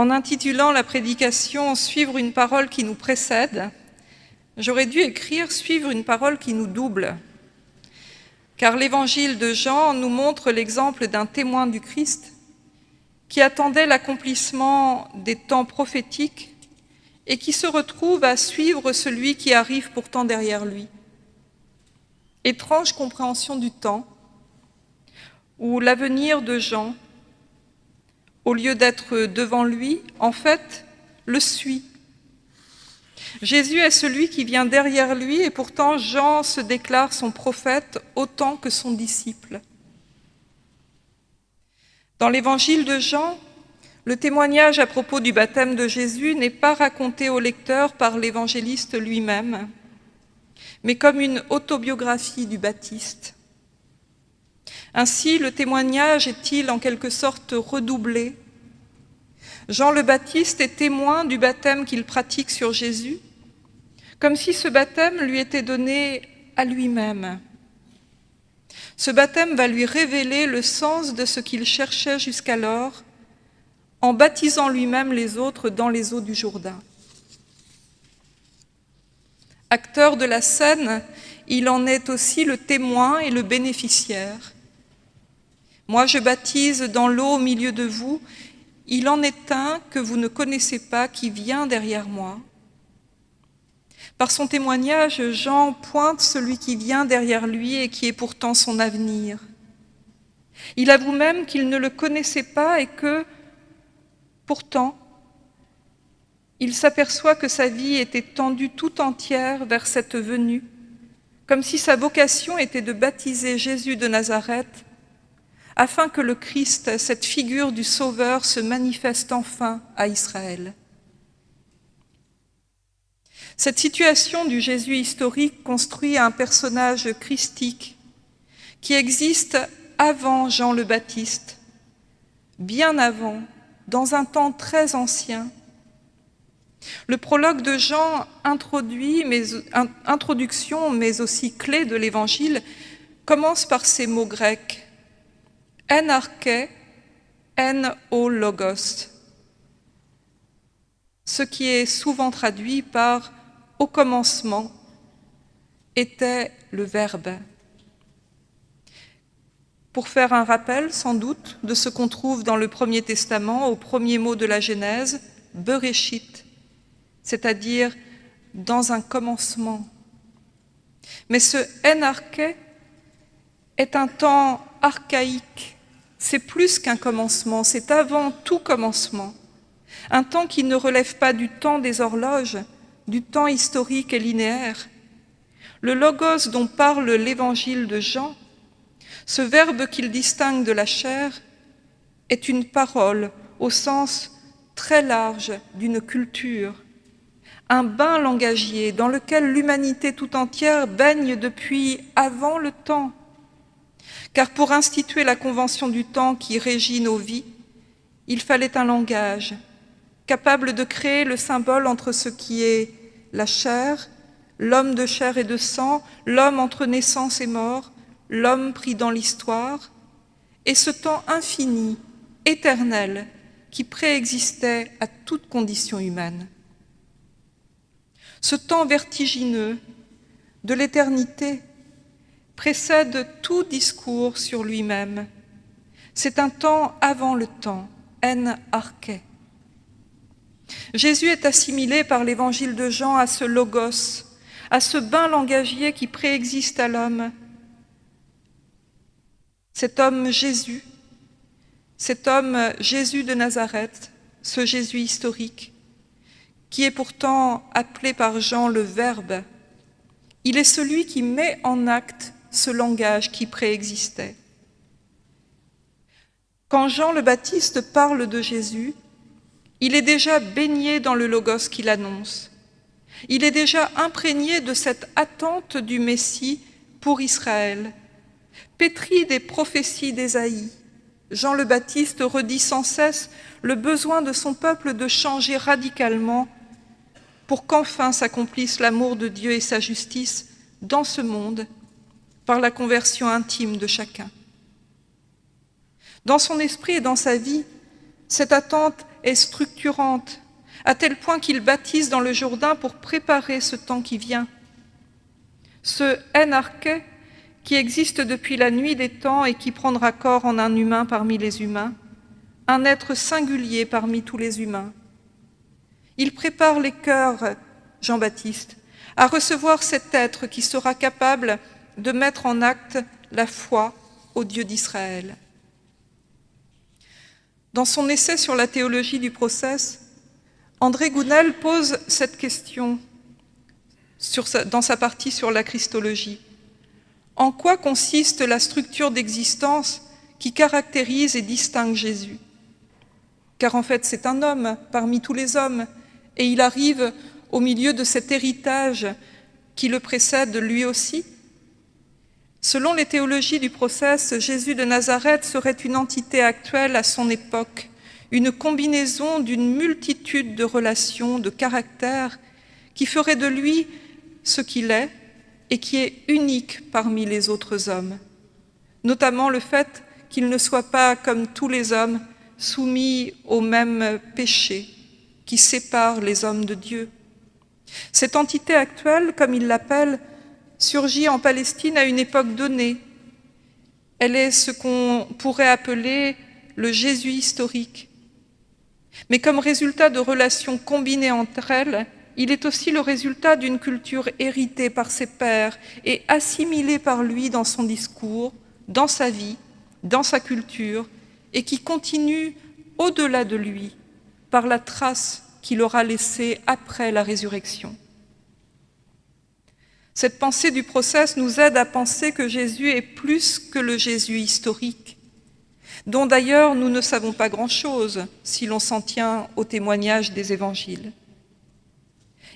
En intitulant la prédication « Suivre une parole qui nous précède », j'aurais dû écrire « Suivre une parole qui nous double », car l'évangile de Jean nous montre l'exemple d'un témoin du Christ qui attendait l'accomplissement des temps prophétiques et qui se retrouve à suivre celui qui arrive pourtant derrière lui. Étrange compréhension du temps, où l'avenir de Jean, au lieu d'être devant lui, en fait, le suit. Jésus est celui qui vient derrière lui et pourtant Jean se déclare son prophète autant que son disciple. Dans l'évangile de Jean, le témoignage à propos du baptême de Jésus n'est pas raconté au lecteur par l'évangéliste lui-même, mais comme une autobiographie du Baptiste. Ainsi, le témoignage est-il en quelque sorte redoublé? Jean le Baptiste est témoin du baptême qu'il pratique sur Jésus, comme si ce baptême lui était donné à lui-même. Ce baptême va lui révéler le sens de ce qu'il cherchait jusqu'alors en baptisant lui-même les autres dans les eaux du Jourdain. Acteur de la scène, il en est aussi le témoin et le bénéficiaire. Moi, je baptise dans l'eau au milieu de vous, il en est un que vous ne connaissez pas qui vient derrière moi. Par son témoignage, Jean pointe celui qui vient derrière lui et qui est pourtant son avenir. Il avoue même qu'il ne le connaissait pas et que, pourtant, il s'aperçoit que sa vie était tendue tout entière vers cette venue, comme si sa vocation était de baptiser Jésus de Nazareth, afin que le Christ, cette figure du Sauveur, se manifeste enfin à Israël. Cette situation du Jésus historique construit un personnage christique qui existe avant Jean le Baptiste, bien avant, dans un temps très ancien. Le prologue de Jean introduction, mais aussi clé de l'Évangile, commence par ces mots grecs « en arché, en o logos », ce qui est souvent traduit par au commencement était le Verbe. Pour faire un rappel, sans doute, de ce qu'on trouve dans le Premier Testament, au premier mot de la Genèse, Bereshit, c'est-à-dire dans un commencement. Mais ce enarché est un temps archaïque, c'est plus qu'un commencement, c'est avant tout commencement, un temps qui ne relève pas du temps des horloges, du temps historique et linéaire. Le logos dont parle l'évangile de Jean, ce verbe qu'il distingue de la chair, est une parole au sens très large d'une culture, un bain langagier dans lequel l'humanité tout entière baigne depuis avant le temps. Car pour instituer la convention du temps qui régit nos vies, il fallait un langage capable de créer le symbole entre ce qui est la chair, l'homme de chair et de sang, l'homme entre naissance et mort, l'homme pris dans l'histoire, et ce temps infini, éternel, qui préexistait à toute condition humaine. Ce temps vertigineux de l'éternité précède tout discours sur lui-même. C'est un temps avant le temps, en arché. Jésus est assimilé par l'évangile de Jean à ce logos, à ce bain langagier qui préexiste à l'homme. Cet homme Jésus, cet homme Jésus de Nazareth, ce Jésus historique, qui est pourtant appelé par Jean le Verbe, il est celui qui met en acte ce langage qui préexistait. Quand Jean le Baptiste parle de Jésus, il est déjà baigné dans le logos qu'il annonce. Il est déjà imprégné de cette attente du Messie pour Israël. Pétri des prophéties d'Ésaïe, Jean le Baptiste redit sans cesse le besoin de son peuple de changer radicalement pour qu'enfin s'accomplisse l'amour de Dieu et sa justice dans ce monde la conversion intime de chacun. Dans son esprit et dans sa vie, cette attente est structurante, à tel point qu'il baptise dans le Jourdain pour préparer ce temps qui vient. Ce Enarché, qui existe depuis la nuit des temps et qui prendra corps en un humain parmi les humains, un être singulier parmi tous les humains. Il prépare les cœurs, Jean-Baptiste, à recevoir cet être qui sera capable de mettre en acte la foi au Dieu d'Israël. Dans son essai sur la théologie du process, André Gounel pose cette question dans sa partie sur la Christologie. En quoi consiste la structure d'existence qui caractérise et distingue Jésus? Car en fait, c'est un homme parmi tous les hommes, et il arrive au milieu de cet héritage qui le précède lui aussi. Selon les théologies du process, Jésus de Nazareth serait une entité actuelle à son époque, une combinaison d'une multitude de relations, de caractères, qui ferait de lui ce qu'il est et qui est unique parmi les autres hommes, notamment le fait qu'il ne soit pas, comme tous les hommes, soumis au même péché qui sépare les hommes de Dieu. Cette entité actuelle, comme il l'appelle, surgit en Palestine à une époque donnée. Elle est ce qu'on pourrait appeler le Jésus historique. Mais comme résultat de relations combinées entre elles, il est aussi le résultat d'une culture héritée par ses pères et assimilée par lui dans son discours, dans sa vie, dans sa culture, et qui continue au-delà de lui par la trace qu'il aura laissée après la résurrection. Cette pensée du process nous aide à penser que Jésus est plus que le Jésus historique, dont d'ailleurs nous ne savons pas grand-chose si l'on s'en tient au témoignage des évangiles.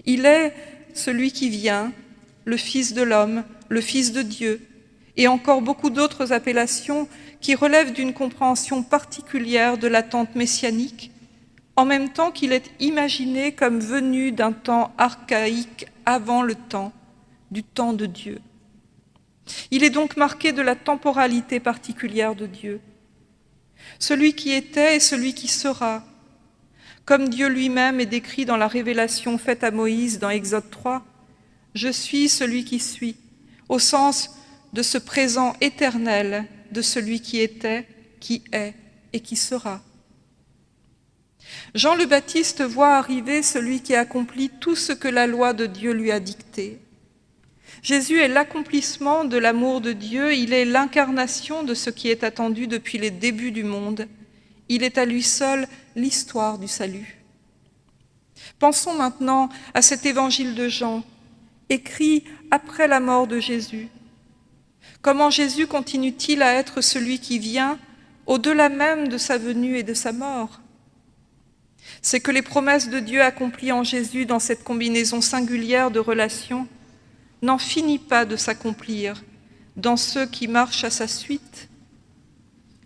Il est celui qui vient, le Fils de l'homme, le Fils de Dieu, et encore beaucoup d'autres appellations qui relèvent d'une compréhension particulière de l'attente messianique, en même temps qu'il est imaginé comme venu d'un temps archaïque avant le temps, du temps de Dieu. Il est donc marqué de la temporalité particulière de Dieu. Celui qui était et celui qui sera, comme Dieu lui-même est décrit dans la révélation faite à Moïse dans Exode 3, « Je suis celui qui suis », au sens de ce présent éternel de celui qui était, qui est et qui sera. Jean le Baptiste voit arriver celui qui accomplit tout ce que la loi de Dieu lui a dicté. Jésus est l'accomplissement de l'amour de Dieu, il est l'incarnation de ce qui est attendu depuis les débuts du monde. Il est à lui seul l'histoire du salut. Pensons maintenant à cet évangile de Jean, écrit après la mort de Jésus. Comment Jésus continue-t-il à être celui qui vient au-delà même de sa venue et de sa mort? C'est que les promesses de Dieu accomplies en Jésus dans cette combinaison singulière de relations n'en finit pas de s'accomplir dans ceux qui marchent à sa suite.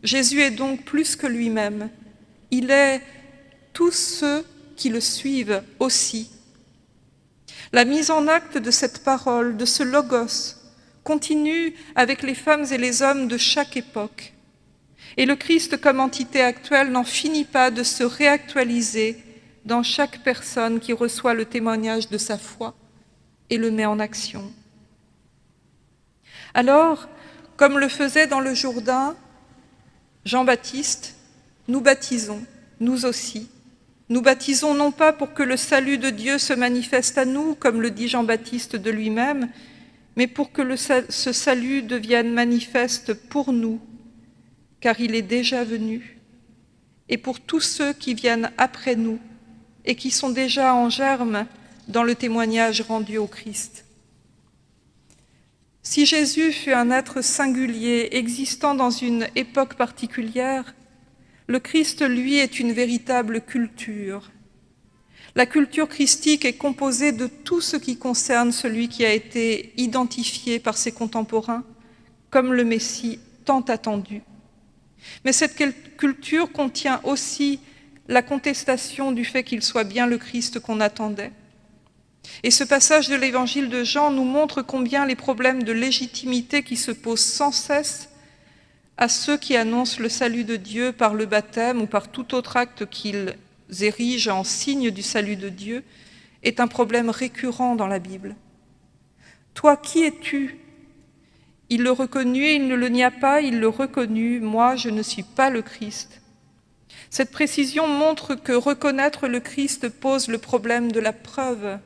Jésus est donc plus que lui-même. Il est tous ceux qui le suivent aussi. La mise en acte de cette parole, de ce logos, continue avec les femmes et les hommes de chaque époque. Et le Christ comme entité actuelle n'en finit pas de se réactualiser dans chaque personne qui reçoit le témoignage de sa foi et le met en action. Alors, comme le faisait dans le Jourdain Jean-Baptiste, nous baptisons, nous aussi. Nous baptisons non pas pour que le salut de Dieu se manifeste à nous, comme le dit Jean-Baptiste de lui-même, mais pour que ce salut devienne manifeste pour nous, car il est déjà venu, et pour tous ceux qui viennent après nous et qui sont déjà en germe dans le témoignage rendu au Christ. Si Jésus fut un être singulier, existant dans une époque particulière, le Christ, lui, est une véritable culture. La culture christique est composée de tout ce qui concerne celui qui a été identifié par ses contemporains comme le Messie tant attendu. Mais cette culture contient aussi la contestation du fait qu'il soit bien le Christ qu'on attendait, et ce passage de l'évangile de Jean nous montre combien les problèmes de légitimité qui se posent sans cesse à ceux qui annoncent le salut de Dieu par le baptême ou par tout autre acte qu'ils érige en signe du salut de Dieu est un problème récurrent dans la Bible. Toi, qui es-tu? Il le reconnut, il ne le nia pas, il le reconnut, moi je ne suis pas le Christ. Cette précision montre que reconnaître le Christ pose le problème de la preuve.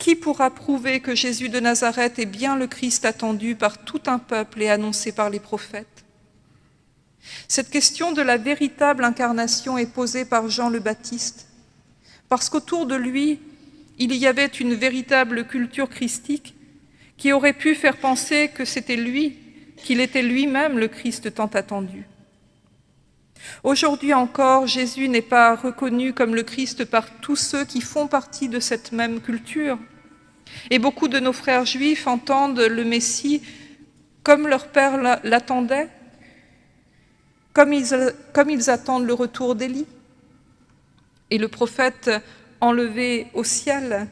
Qui pourra prouver que Jésus de Nazareth est bien le Christ attendu par tout un peuple et annoncé par les prophètes? Cette question de la véritable incarnation est posée par Jean le Baptiste, parce qu'autour de lui, il y avait une véritable culture christique qui aurait pu faire penser que c'était lui, qu'il était lui-même le Christ tant attendu. Aujourd'hui encore, Jésus n'est pas reconnu comme le Christ par tous ceux qui font partie de cette même culture. Et beaucoup de nos frères juifs entendent le Messie comme leur père l'attendait, comme ils, attendent le retour d'Élie. Et le prophète enlevé au ciel.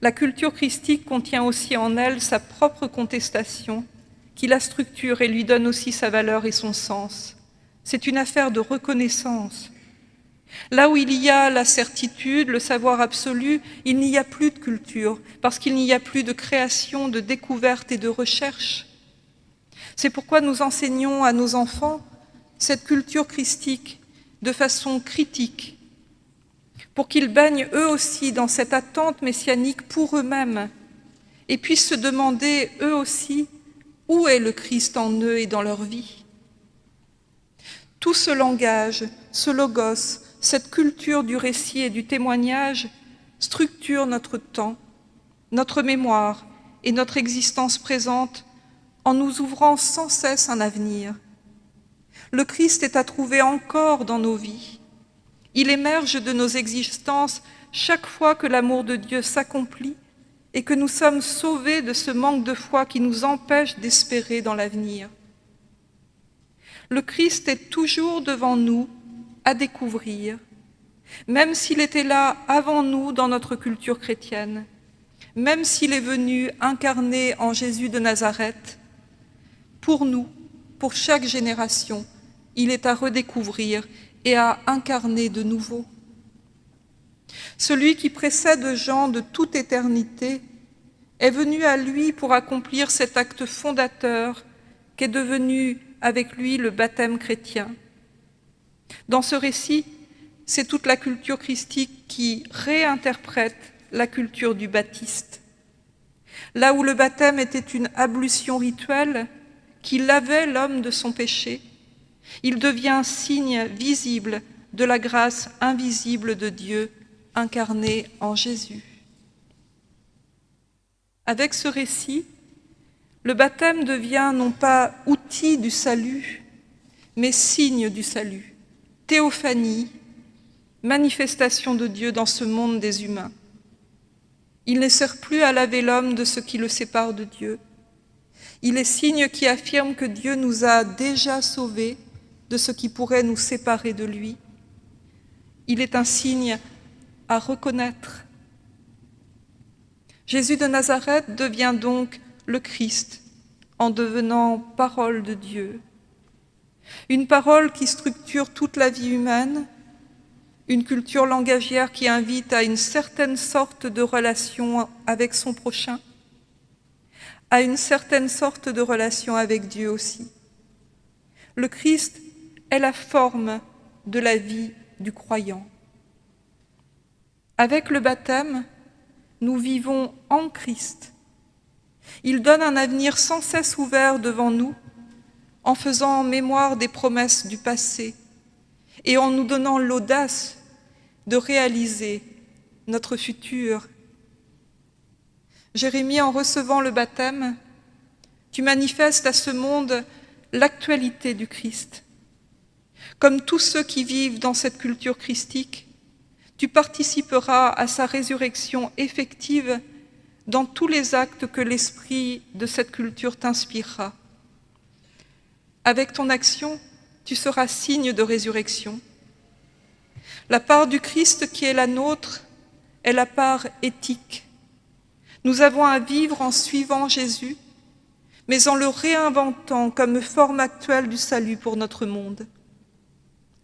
La culture christique contient aussi en elle sa propre contestation, qui la structure et lui donne aussi sa valeur et son sens. C'est une affaire de reconnaissance. Là où il y a la certitude, le savoir absolu, il n'y a plus de culture, parce qu'il n'y a plus de création, de découverte et de recherche. C'est pourquoi nous enseignons à nos enfants cette culture christique de façon critique, pour qu'ils baignent eux aussi dans cette attente messianique pour eux-mêmes et puissent se demander eux aussi où est le Christ en eux et dans leur vie. Tout ce langage, ce logos, cette culture du récit et du témoignage structure notre temps, notre mémoire et notre existence présente en nous ouvrant sans cesse un avenir. Le Christ est à trouver encore dans nos vies. Il émerge de nos existences chaque fois que l'amour de Dieu s'accomplit et que nous sommes sauvés de ce manque de foi qui nous empêche d'espérer dans l'avenir le Christ est toujours devant nous à découvrir, même s'il était là avant nous dans notre culture chrétienne, même s'il est venu incarné en Jésus de Nazareth, pour nous, pour chaque génération, il est à redécouvrir et à incarner de nouveau. Celui qui précède Jean de toute éternité est venu à lui pour accomplir cet acte fondateur qu'est devenu avec lui le baptême chrétien. Dans ce récit, c'est toute la culture christique qui réinterprète la culture du baptiste. Là où le baptême était une ablution rituelle qui lavait l'homme de son péché, il devient signe visible de la grâce invisible de Dieu incarnée en Jésus. Avec ce récit, le baptême devient non pas outil du salut, mais signe du salut, théophanie, manifestation de Dieu dans ce monde des humains. Il ne sert plus à laver l'homme de ce qui le sépare de Dieu. Il est signe qui affirme que Dieu nous a déjà sauvés de ce qui pourrait nous séparer de lui. Il est un signe à reconnaître. Jésus de Nazareth devient donc le Christ en devenant parole de Dieu. Une parole qui structure toute la vie humaine, une culture langagière qui invite à une certaine sorte de relation avec son prochain, à une certaine sorte de relation avec Dieu aussi. Le Christ est la forme de la vie du croyant. Avec le baptême, nous vivons en Christ il donne un avenir sans cesse ouvert devant nous, en faisant mémoire des promesses du passé et en nous donnant l'audace de réaliser notre futur. Jérémie, en recevant le baptême, tu manifestes à ce monde l'actualité du Christ. Comme tous ceux qui vivent dans cette culture christique, tu participeras à sa résurrection effective dans tous les actes que l'esprit de cette culture t'inspirera. Avec ton action, tu seras signe de résurrection. La part du Christ qui est la nôtre est la part éthique. Nous avons à vivre en suivant Jésus, mais en le réinventant comme forme actuelle du salut pour notre monde.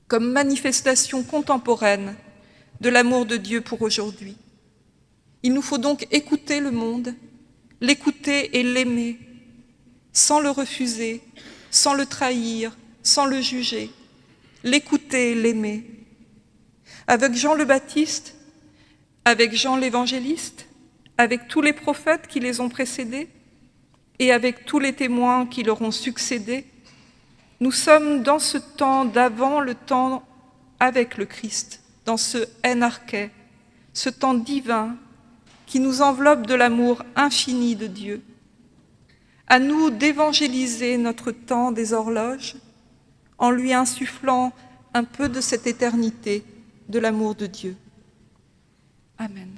comme manifestation contemporaine de l'amour de Dieu pour aujourd'hui. Il nous faut donc écouter le monde, l'écouter et l'aimer, sans le refuser, sans le trahir, sans le juger, l'écouter l'aimer. Avec Jean le Baptiste, avec Jean l'évangéliste, avec tous les prophètes qui les ont précédés et avec tous les témoins qui leur ont succédé, nous sommes dans ce temps d'avant le temps avec le Christ, dans ce enarché, ce temps divin qui nous enveloppe de l'amour infini de Dieu. À nous d'évangéliser notre temps des horloges en lui insufflant un peu de cette éternité de l'amour de Dieu. Amen.